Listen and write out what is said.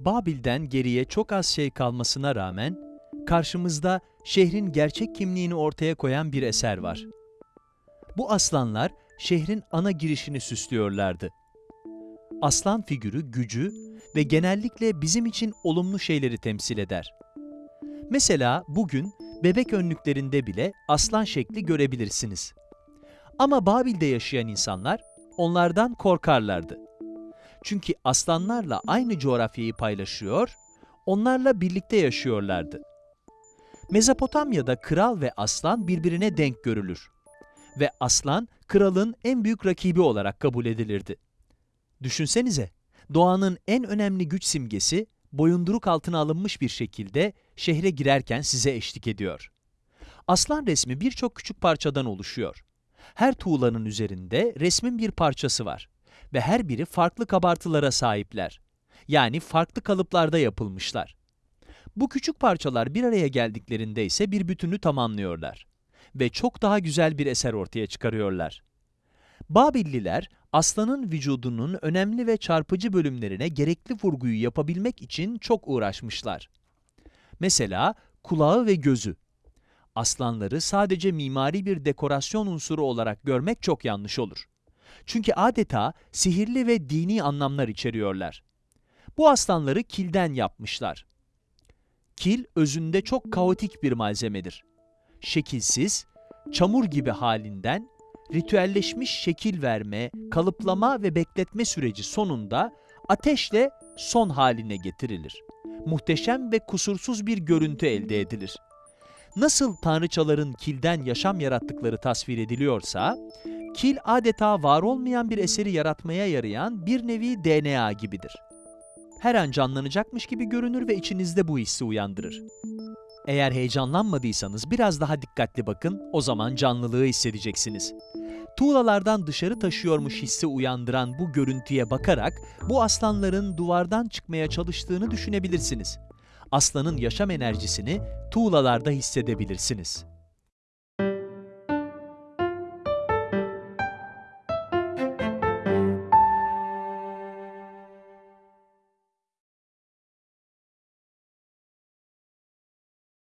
Babil'den geriye çok az şey kalmasına rağmen, karşımızda şehrin gerçek kimliğini ortaya koyan bir eser var. Bu aslanlar şehrin ana girişini süslüyorlardı. Aslan figürü gücü ve genellikle bizim için olumlu şeyleri temsil eder. Mesela bugün bebek önlüklerinde bile aslan şekli görebilirsiniz. Ama Babil'de yaşayan insanlar onlardan korkarlardı. Çünkü aslanlarla aynı coğrafyayı paylaşıyor, onlarla birlikte yaşıyorlardı. Mezopotamya'da kral ve aslan birbirine denk görülür ve aslan kralın en büyük rakibi olarak kabul edilirdi. Düşünsenize, doğanın en önemli güç simgesi boyunduruk altına alınmış bir şekilde şehre girerken size eşlik ediyor. Aslan resmi birçok küçük parçadan oluşuyor. Her tuğlanın üzerinde resmin bir parçası var ve her biri farklı kabartılara sahipler. Yani farklı kalıplarda yapılmışlar. Bu küçük parçalar bir araya geldiklerinde ise bir bütünü tamamlıyorlar ve çok daha güzel bir eser ortaya çıkarıyorlar. Babilliler, aslanın vücudunun önemli ve çarpıcı bölümlerine gerekli vurguyu yapabilmek için çok uğraşmışlar. Mesela kulağı ve gözü. Aslanları sadece mimari bir dekorasyon unsuru olarak görmek çok yanlış olur. Çünkü adeta sihirli ve dini anlamlar içeriyorlar. Bu aslanları kilden yapmışlar. Kil özünde çok kaotik bir malzemedir. Şekilsiz, çamur gibi halinden ritüelleşmiş şekil verme, kalıplama ve bekletme süreci sonunda ateşle son haline getirilir. Muhteşem ve kusursuz bir görüntü elde edilir. Nasıl tanrıçaların kilden yaşam yarattıkları tasvir ediliyorsa, kil adeta var olmayan bir eseri yaratmaya yarayan bir nevi DNA gibidir. Her an canlanacakmış gibi görünür ve içinizde bu hissi uyandırır. Eğer heyecanlanmadıysanız biraz daha dikkatli bakın, o zaman canlılığı hissedeceksiniz. Tuğlalardan dışarı taşıyormuş hissi uyandıran bu görüntüye bakarak bu aslanların duvardan çıkmaya çalıştığını düşünebilirsiniz. Aslanın yaşam enerjisini tuğlalarda hissedebilirsiniz.